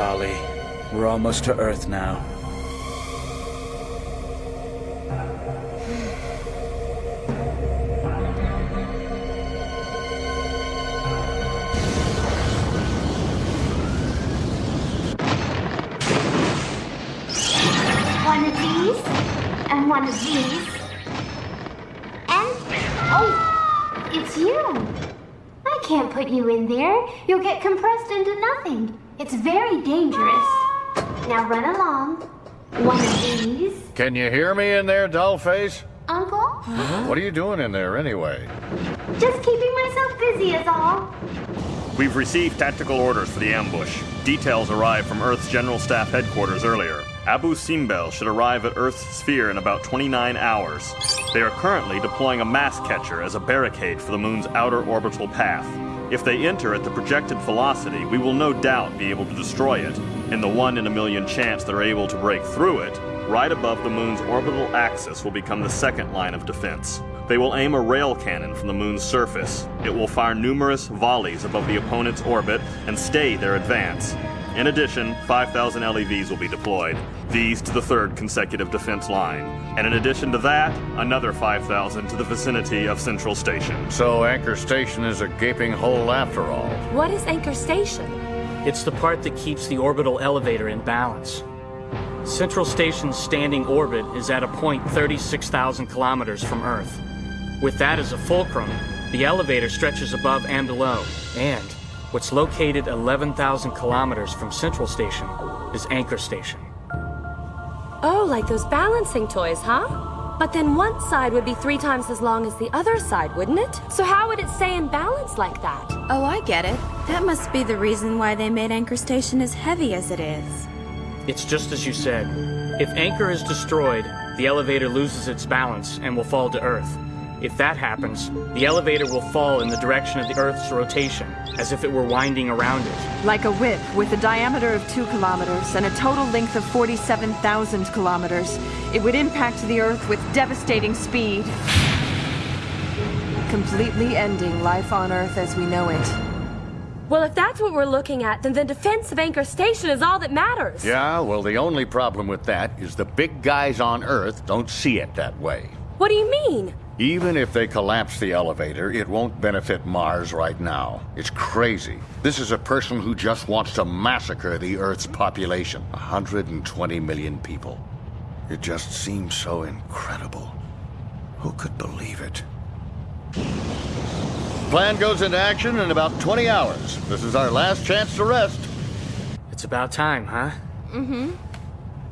Dolly, we're almost to Earth now. One of these, and one of these. And, oh, it's you. I can't put you in there. You'll get compressed into nothing. It's very dangerous. Now run along. One of these. Can you hear me in there, dollface? Uncle? What are you doing in there anyway? Just keeping myself busy is all. We've received tactical orders for the ambush. Details arrived from Earth's General Staff headquarters earlier. Abu Simbel should arrive at Earth's sphere in about 29 hours. They are currently deploying a mass catcher as a barricade for the moon's outer orbital path. If they enter at the projected velocity, we will no doubt be able to destroy it. In the one in a million chance they're able to break through it, right above the moon's orbital axis will become the second line of defense. They will aim a rail cannon from the moon's surface. It will fire numerous volleys above the opponent's orbit and stay their advance. In addition, 5,000 LEVs will be deployed, these to the third consecutive defense line. And in addition to that, another 5,000 to the vicinity of Central Station. So Anchor Station is a gaping hole after all. What is Anchor Station? It's the part that keeps the orbital elevator in balance. Central Station's standing orbit is at a point 36,000 kilometers from Earth. With that as a fulcrum, the elevator stretches above and below, and what's located 11,000 kilometers from Central Station is Anchor Station. Oh, like those balancing toys, huh? But then one side would be three times as long as the other side, wouldn't it? So how would it stay in balance like that? Oh, I get it. That must be the reason why they made Anchor Station as heavy as it is. It's just as you said. If Anchor is destroyed, the elevator loses its balance and will fall to Earth. If that happens, the elevator will fall in the direction of the Earth's rotation, as if it were winding around it. Like a whip with a diameter of 2 kilometers and a total length of 47,000 kilometers, it would impact the Earth with devastating speed, completely ending life on Earth as we know it. Well, if that's what we're looking at, then the defense of Anchor Station is all that matters. Yeah, well, the only problem with that is the big guys on Earth don't see it that way. What do you mean? Even if they collapse the elevator, it won't benefit Mars right now. It's crazy. This is a person who just wants to massacre the Earth's population 120 million people. It just seems so incredible. Who could believe it? Plan goes into action in about 20 hours. This is our last chance to rest. It's about time, huh? Mm-hmm.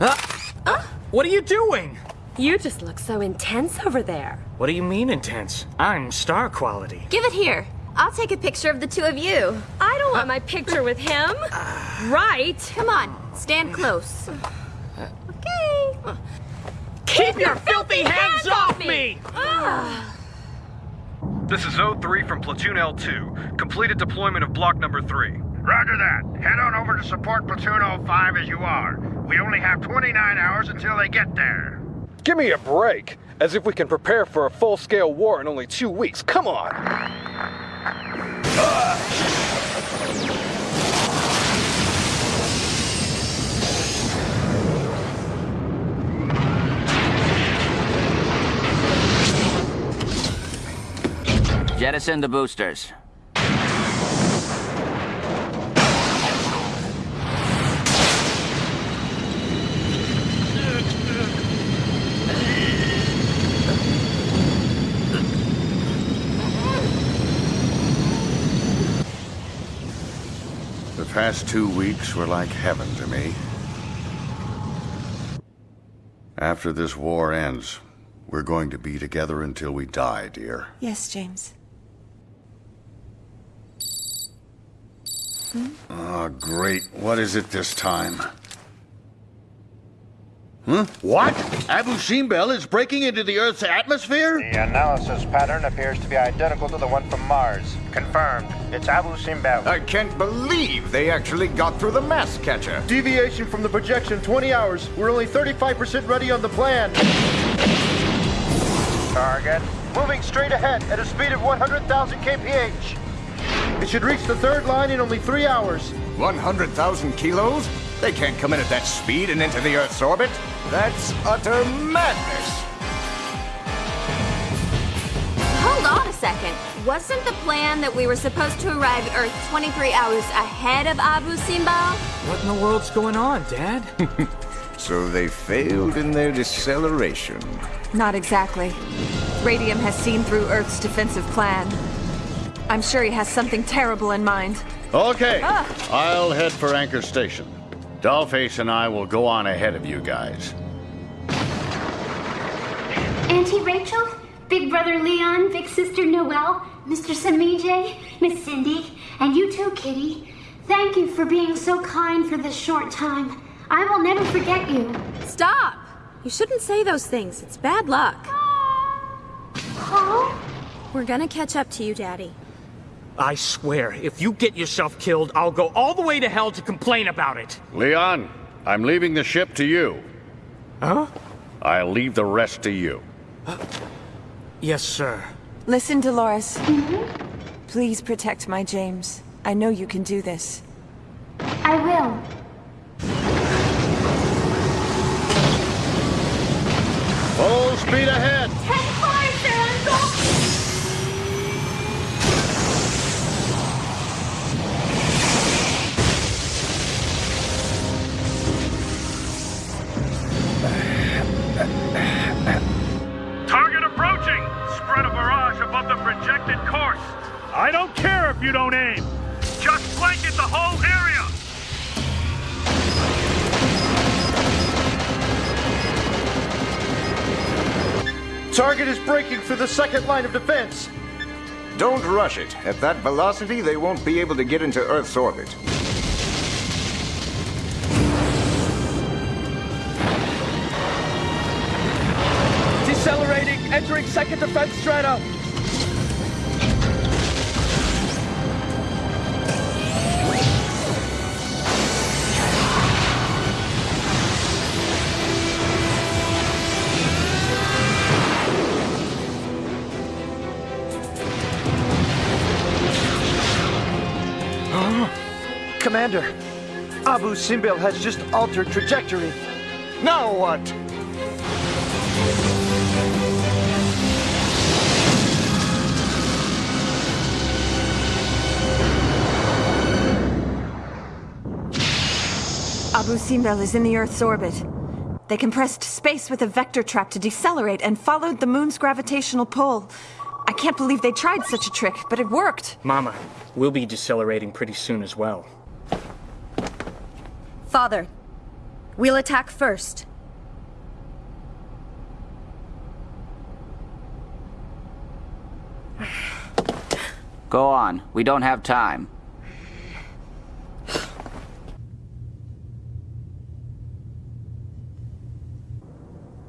Ah! What are you doing? You just look so intense over there. What do you mean intense? I'm star quality. Give it here. I'll take a picture of the two of you. I don't want my picture with him. Right. Come on, stand close. Okay. Keep your filthy hands off me! Ah. This is O3 from Platoon L2. Completed deployment of block number 3. Roger that. Head on over to support Platoon 05 as you are. We only have 29 hours until they get there. Give me a break! As if we can prepare for a full scale war in only two weeks. Come on! Jettison the boosters. Past two weeks were like heaven to me. After this war ends, we're going to be together until we die, dear. Yes, James. Hmm? Oh, great. What is it this time? Huh? What? Abu Simbel is breaking into the Earth's atmosphere? The analysis pattern appears to be identical to the one from Mars. Confirmed. It's Abu Simbel. I can't believe they actually got through the mass catcher. Deviation from the projection 20 hours. We're only 35% ready on the plan. Target. Moving straight ahead at a speed of 100,000 kph. It should reach the third line in only three hours. 100,000 kilos? They can't come in at that speed and into the Earth's orbit. That's utter madness. Hold on a second. Wasn't the plan that we were supposed to arrive at Earth 23 hours ahead of Abu Simbel? What in the world's going on, Dad? so they failed in their deceleration. Not exactly. Radium has seen through Earth's defensive plan. I'm sure he has something terrible in mind. Okay, Ah. I'll head for Anchor Station. Dollface and I will go on ahead of you guys. Auntie Rachel, Big Brother Leon, Big Sister Noelle, Mr. Samije, Miss Cindy, and you too, Kitty. Thank you for being so kind for this short time. I will never forget you. Stop! You shouldn't say those things. It's bad luck. Huh? We're gonna catch up to you, Daddy. I swear, if you get yourself killed, I'll go all the way to hell to complain about it. Leon, I'm leaving the ship to you. Huh? I'll leave the rest to you. Yes, sir. Listen, Dolores. Mm-hmm. Please protect my James. I know you can do this. I will. Breaking through the second line of defense. Don't rush it. At that velocity, they won't be able to get into Earth's orbit. Decelerating, entering second defense strata. Commander, Abu Simbel has just altered trajectory. Now what? Abu Simbel is in the Earth's orbit. They compressed space with a vector trap to decelerate and followed the moon's gravitational pull. I can't believe they tried such a trick, but it worked. Mama, we'll be decelerating pretty soon as well. Father, we'll attack first. Go on. We don't have time.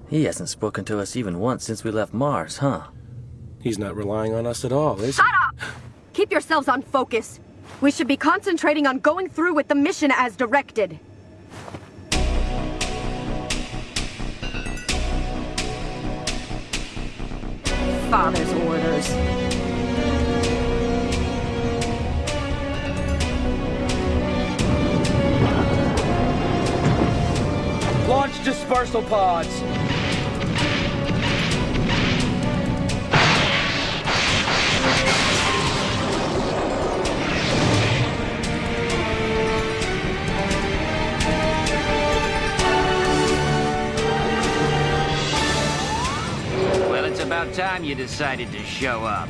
He hasn't spoken to us even once since we left Mars, huh? He's not relying on us at all, is he? Shut up! Keep yourselves on focus. We should be concentrating on going through with the mission as directed. Father's orders. Launch dispersal pods. You decided to show up.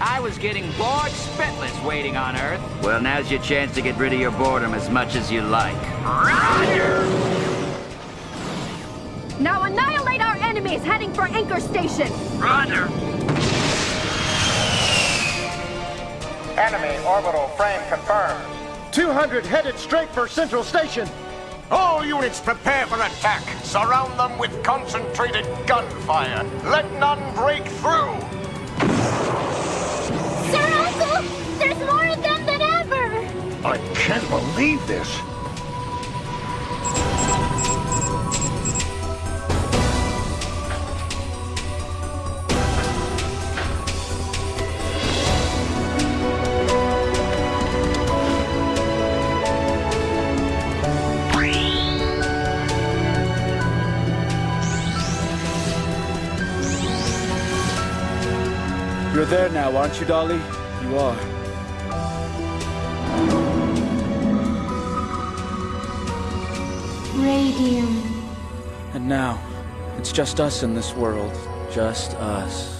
I was getting bored spitless waiting on Earth. Well, now's your chance to get rid of your boredom as much as you like. Roger! Now annihilate our enemies heading for Anchor Station! Roger. Enemy orbital frame confirmed. 200 headed straight for Central Station. All units prepare for attack. Surround them with concentrated gunfire. Let none break through. Sir Uncle, there's more of them than ever. I can't believe this. You're there now, aren't you, Dolly? You are. Radium. And now, it's just us in this world. Just us.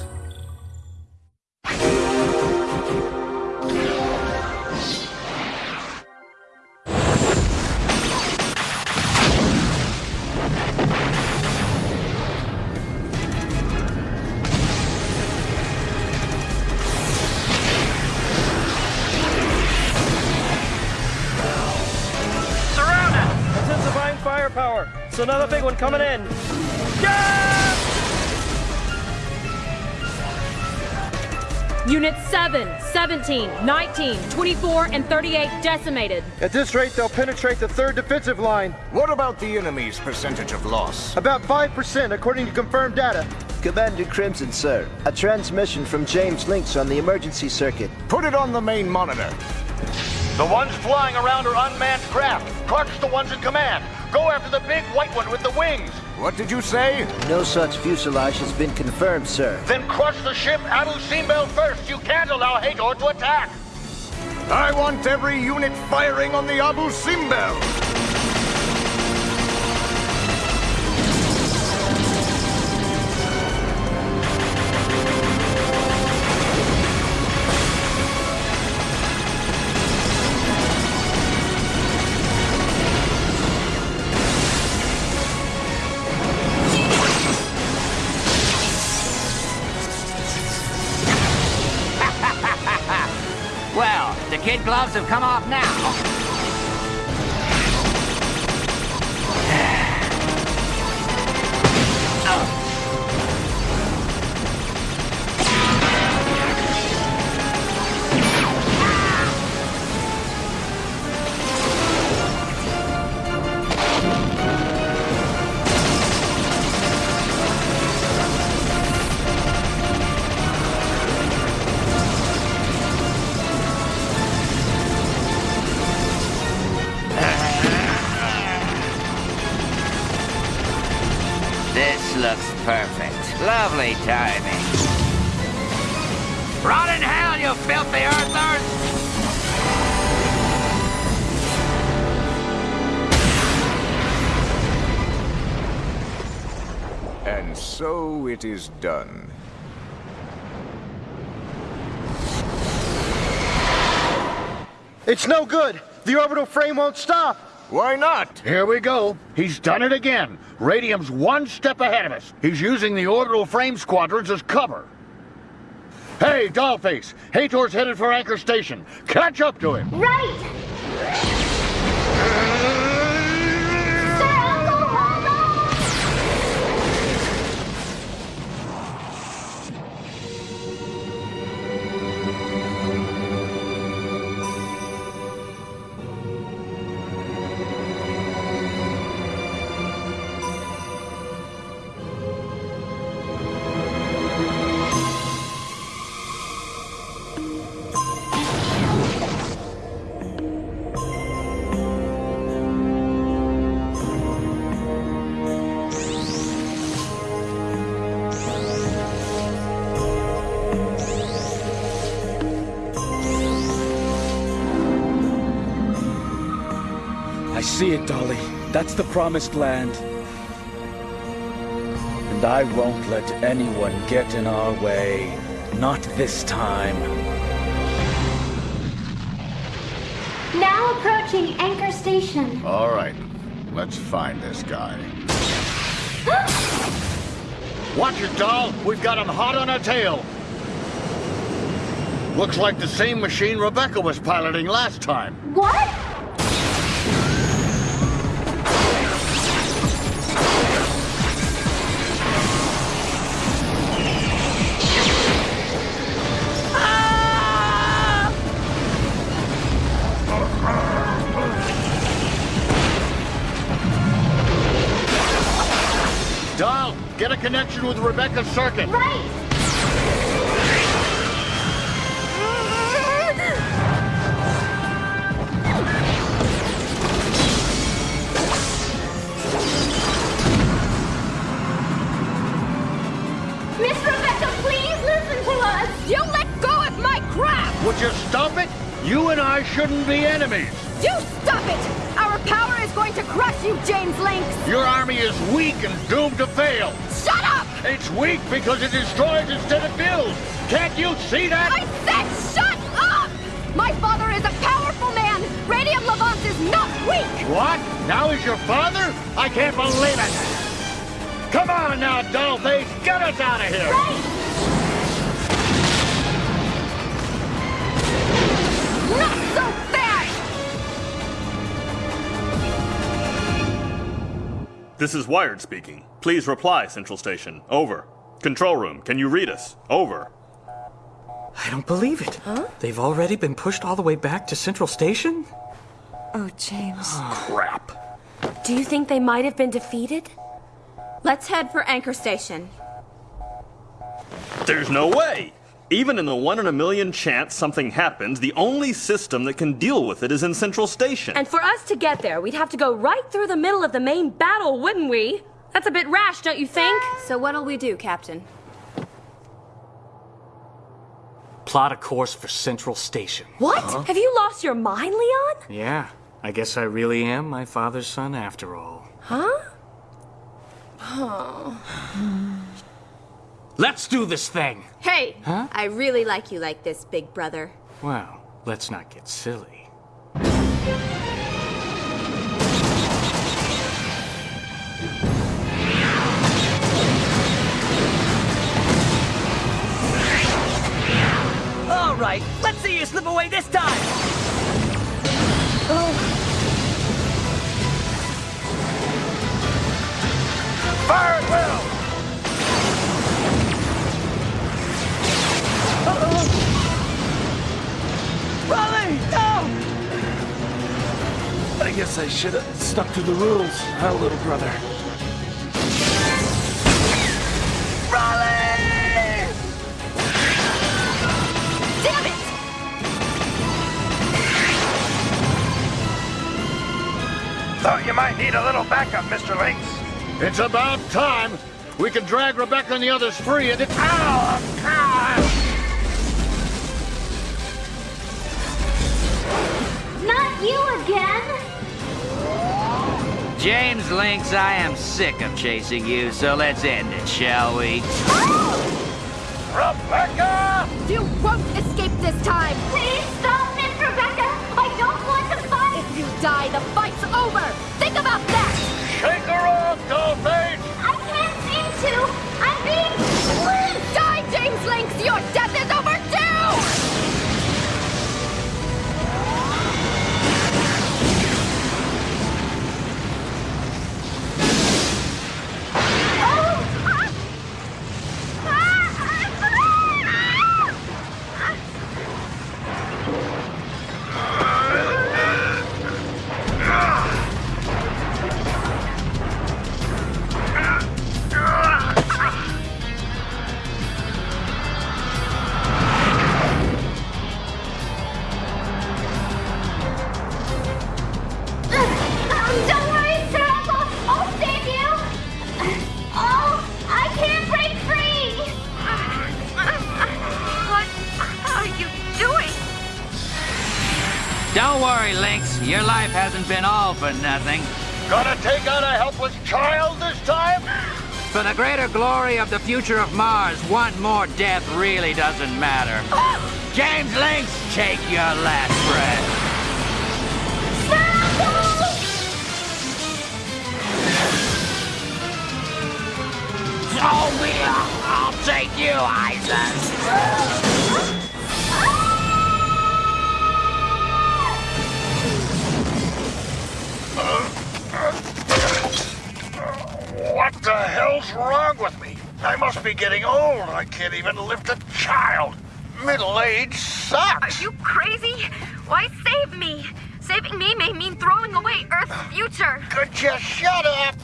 Units 7, 17, 19, 24, and 38 decimated. At this rate, they'll penetrate the third defensive line. What about the enemy's percentage of loss? About 5%, according to confirmed data. Commander Crimson, sir. A transmission from James Links on the emergency circuit. Put it on the main monitor. The ones flying around are unmanned craft. Clark's the ones in command. Go after the big white one with the wings. What did you say? No such fuselage has been confirmed, sir. Then crush the ship Abu Simbel first. You can't allow Hator to attack. I want every unit firing on the Abu Simbel. Gloves have come off now. And so it is done. It's no good. The orbital frame won't stop. Why not? Here we go. He's done it again. Radium's one step ahead of us. He's using the orbital frame squadrons as cover. Hey, Dollface! Hator's headed for Anchor Station. Catch up to him. Right! See it, Dolly. That's the promised land. And I won't let anyone get in our way. Not this time. Now approaching Anchor Station. All right, let's find this guy. Watch it, doll. We've got him hot on our tail. Looks like the same machine Rebecca was piloting last time. What? Get a connection with Rebecca's circuit. Right! Miss Rebecca, please listen to us! You let go of my crap! Would you stop it? You and I shouldn't be enemies! You stop it! Going to crush you, James Links! Your army is weak and doomed to fail. Shut up! It's weak because it destroys instead of builds. Can't you see that? I said shut up! My father is a powerful man! Radium Levans is not weak! What? Now he's your father? I can't believe it! Come on now, Dollface! Get us out of here! Not This is Wired speaking. Please reply, Central Station. Over. Control room, can you read us? Over. I don't believe it. Huh? They've already been pushed all the way back to Central Station? Oh, James. Ah, crap. Do you think they might have been defeated? Let's head for Anchor Station. There's no way! Even in the one in a million chance something happens, the only system that can deal with it is in Central Station. And for us to get there, we'd have to go right through the middle of the main battle, wouldn't we? That's a bit rash, don't you think? So what'll we do, Captain? Plot a course for Central Station. What? Have you lost your mind, Leon? Yeah, I guess I really am my father's son after all. Huh? Oh. Let's do this thing! Hey, Huh? I really like you like this, big brother. Well, let's not get silly. I should have stuck to the rules, huh, little brother? Raleigh! Damn it! Thought you might need a little backup, Mr. Links. It's about time. We can drag Rebecca and the others free and it... Ow! Ow! Not you again! James Links, I am sick of chasing you, so let's end it, shall we? Rebecca! You won't escape this time! Please stop, Miss Rebecca! I don't want to fight! If you die, the fight's over! Think about that! Worry, Links. Your life hasn't been all for nothing. Gonna take out a helpless child this time? For the greater glory of the future of Mars, one more death really doesn't matter. James Links, take your last breath. Oh, yeah, I'll take you, Isaac. What the hell's wrong with me? I must be getting old. I can't even lift a child. Middle age sucks. Are you crazy? Why save me? Saving me may mean throwing away Earth's future. Could you shut up?